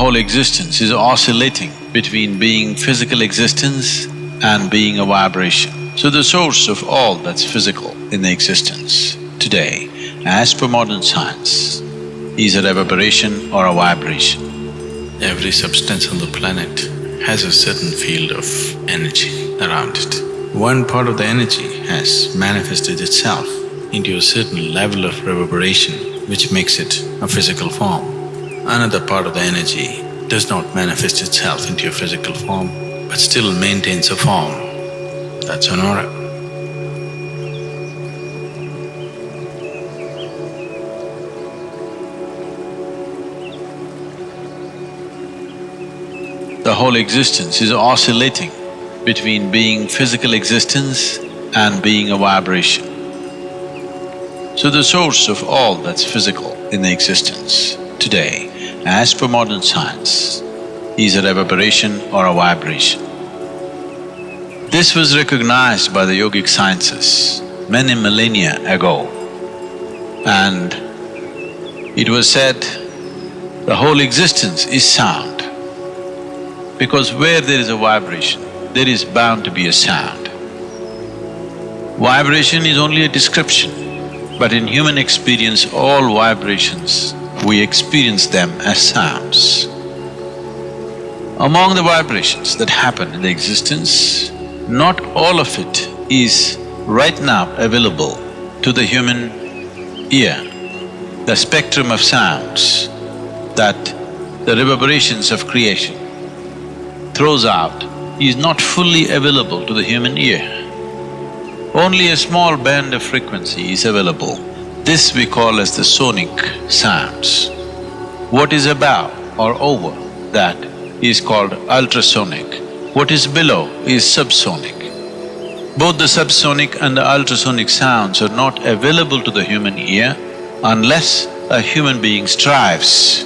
whole existence is oscillating between being physical existence and being a vibration. So the source of all that's physical in the existence today, as per modern science, is a reverberation or a vibration. Every substance on the planet has a certain field of energy around it. One part of the energy has manifested itself into a certain level of reverberation which makes it a physical form. Another part of the energy does not manifest itself into a physical form but still maintains a form. That's an aura. The whole existence is oscillating between being physical existence and being a vibration. So the source of all that's physical in the existence today, as per modern science, is a reverberation or a vibration. This was recognized by the yogic sciences many millennia ago and it was said the whole existence is sound because where there is a vibration, there is bound to be a sound. Vibration is only a description, but in human experience, all vibrations, we experience them as sounds. Among the vibrations that happen in the existence, not all of it is right now available to the human ear. The spectrum of sounds that the reverberations of creation throws out is not fully available to the human ear. Only a small band of frequency is available. This we call as the sonic sounds. What is above or over that is called ultrasonic. What is below is subsonic. Both the subsonic and the ultrasonic sounds are not available to the human ear unless a human being strives,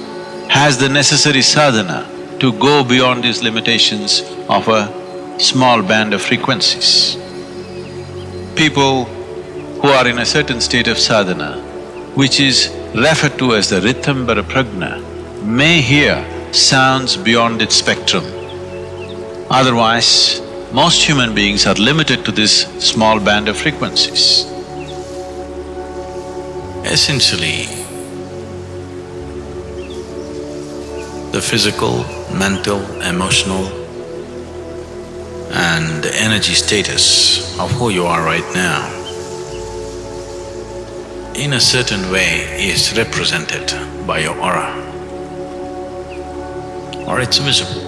has the necessary sadhana to go beyond these limitations of a small band of frequencies. People who are in a certain state of sadhana, which is referred to as the Ritambara Prajna, may hear sounds beyond its spectrum. Otherwise, most human beings are limited to this small band of frequencies. Essentially, the physical, mental, emotional and energy status of who you are right now in a certain way is represented by your aura or it's visible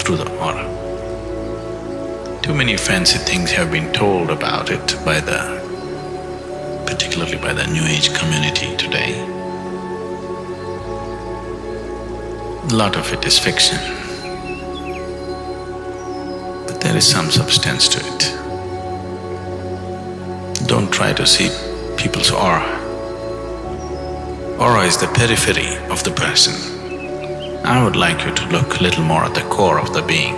through the aura. Too many fancy things have been told about it by the… particularly by the New Age community today. A lot of it is fiction, but there is some substance to it. Don't try to see people's aura. Aura is the periphery of the person. I would like you to look a little more at the core of the being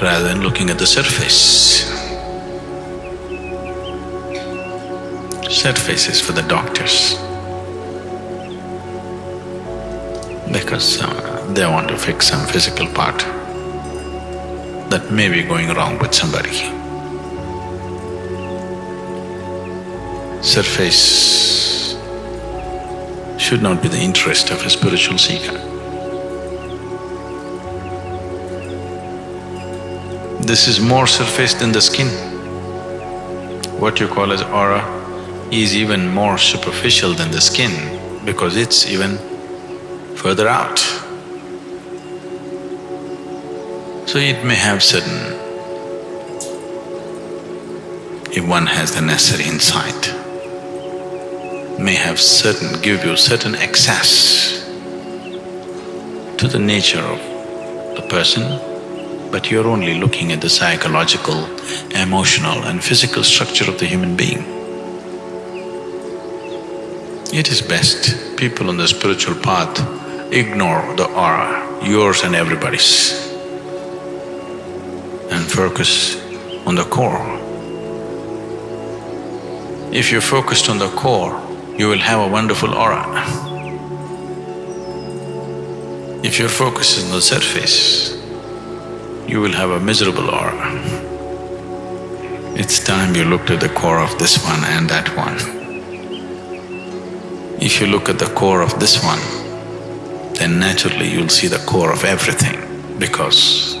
rather than looking at the surface. Surface is for the doctors because uh, they want to fix some physical part that may be going wrong with somebody. Surface should not be the interest of a spiritual seeker. This is more surface than the skin. What you call as aura is even more superficial than the skin because it's even further out. So it may have certain… if one has the necessary insight, may have certain… give you certain access to the nature of the person, but you're only looking at the psychological, emotional and physical structure of the human being. It is best people on the spiritual path ignore the aura, yours and everybody's, and focus on the core. If you're focused on the core, you will have a wonderful aura. If your focus is on the surface, you will have a miserable aura. It's time you looked at the core of this one and that one. If you look at the core of this one, then naturally you'll see the core of everything because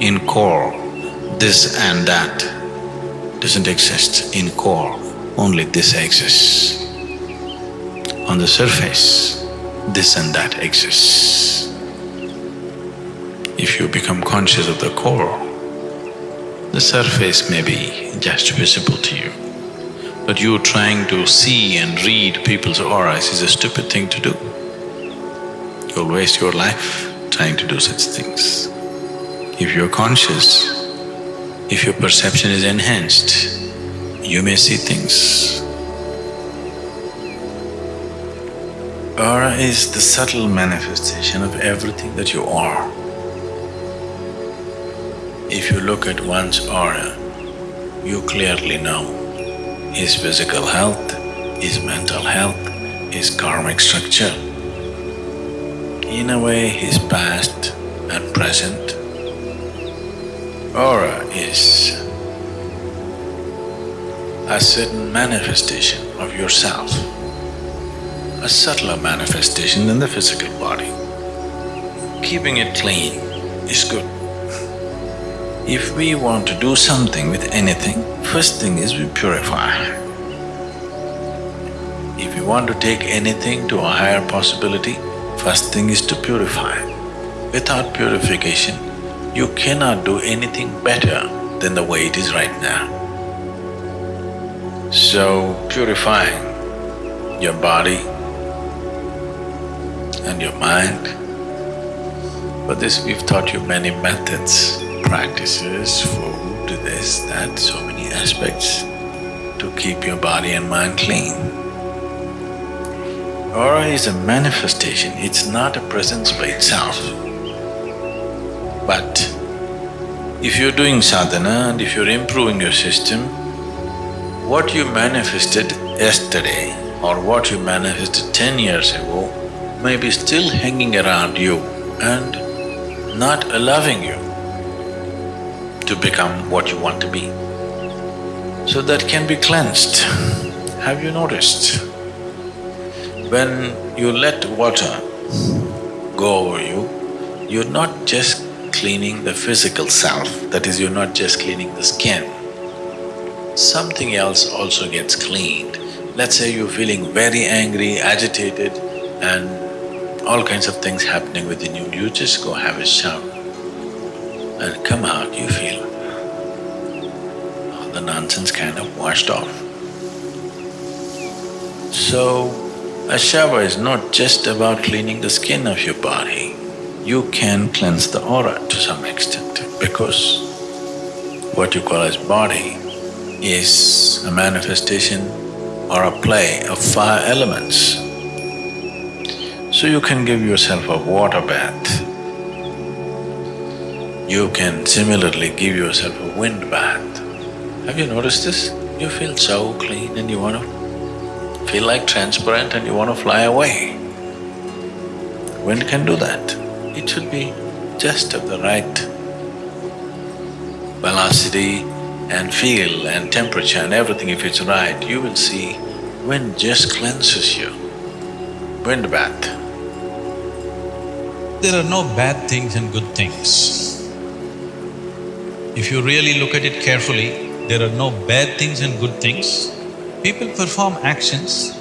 in core, this and that doesn't exist. In core, only this exists. On the surface, this and that exists. If you become conscious of the core, the surface may be just visible to you. But you trying to see and read people's auras is a stupid thing to do. You'll waste your life trying to do such things. If you're conscious, if your perception is enhanced, you may see things. Aura is the subtle manifestation of everything that you are. If you look at one's aura, you clearly know his physical health, his mental health, his karmic structure. In a way, his past and present. Aura is a certain manifestation of yourself, a subtler manifestation than the physical body. Keeping it clean is good. If we want to do something with anything, first thing is we purify. If you want to take anything to a higher possibility, first thing is to purify. Without purification, you cannot do anything better than the way it is right now. So, purifying your body and your mind, for this we've taught you many methods practices, food, this, that, so many aspects to keep your body and mind clean. Aura is a manifestation, it's not a presence by itself. But if you're doing sadhana and if you're improving your system, what you manifested yesterday or what you manifested ten years ago may be still hanging around you and not allowing you to become what you want to be. So that can be cleansed. Have you noticed? When you let water go over you, you're not just cleaning the physical self, that is, you're not just cleaning the skin. Something else also gets cleaned. Let's say you're feeling very angry, agitated and all kinds of things happening within you, you just go have a shower and come out, you feel all the nonsense kind of washed off. So, a shower is not just about cleaning the skin of your body, you can cleanse the aura to some extent because what you call as body is a manifestation or a play of fire elements. So you can give yourself a water bath you can similarly give yourself a wind bath. Have you noticed this? You feel so clean and you want to feel like transparent and you want to fly away. Wind can do that. It should be just of the right velocity and feel and temperature and everything if it's right, you will see wind just cleanses you. Wind bath. There are no bad things and good things. If you really look at it carefully, there are no bad things and good things. People perform actions,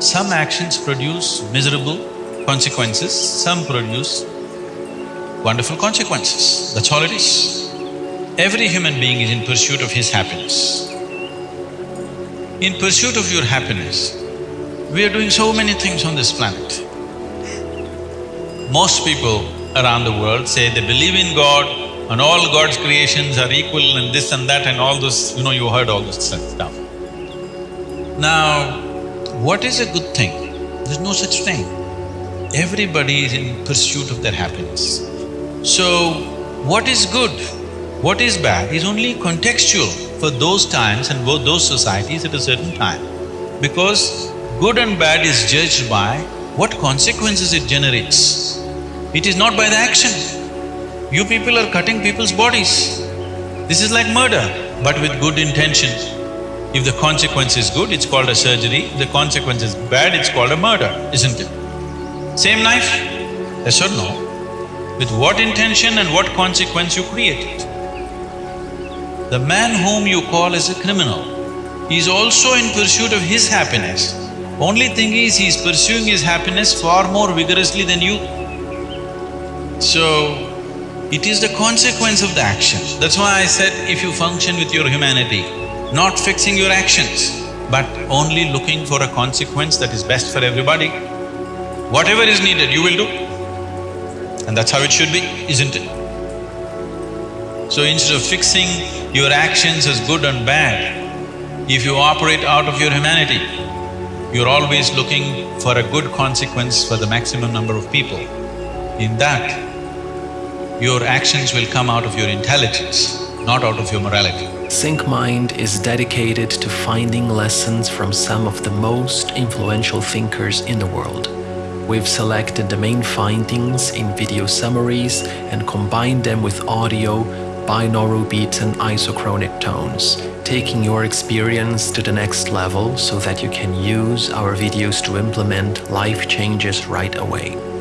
some actions produce miserable consequences, some produce wonderful consequences, that's all it is. Every human being is in pursuit of his happiness. In pursuit of your happiness, we are doing so many things on this planet. Most people around the world say they believe in God, and all God's creations are equal and this and that and all those, you know, you heard all this stuff. Now, what is a good thing? There's no such thing. Everybody is in pursuit of their happiness. So, what is good, what is bad is only contextual for those times and those societies at a certain time. Because good and bad is judged by what consequences it generates. It is not by the action. You people are cutting people's bodies. This is like murder, but with good intention. If the consequence is good, it's called a surgery. If the consequence is bad, it's called a murder, isn't it? Same knife? Yes or no? With what intention and what consequence you create it. The man whom you call as a criminal, is also in pursuit of his happiness. Only thing is, he is pursuing his happiness far more vigorously than you. So, it is the consequence of the action. That's why I said, if you function with your humanity, not fixing your actions, but only looking for a consequence that is best for everybody, whatever is needed, you will do. And that's how it should be, isn't it? So instead of fixing your actions as good and bad, if you operate out of your humanity, you're always looking for a good consequence for the maximum number of people. In that, your actions will come out of your intelligence, not out of your morality. Think Mind is dedicated to finding lessons from some of the most influential thinkers in the world. We've selected the main findings in video summaries and combined them with audio, binaural beats and isochronic tones, taking your experience to the next level so that you can use our videos to implement life changes right away.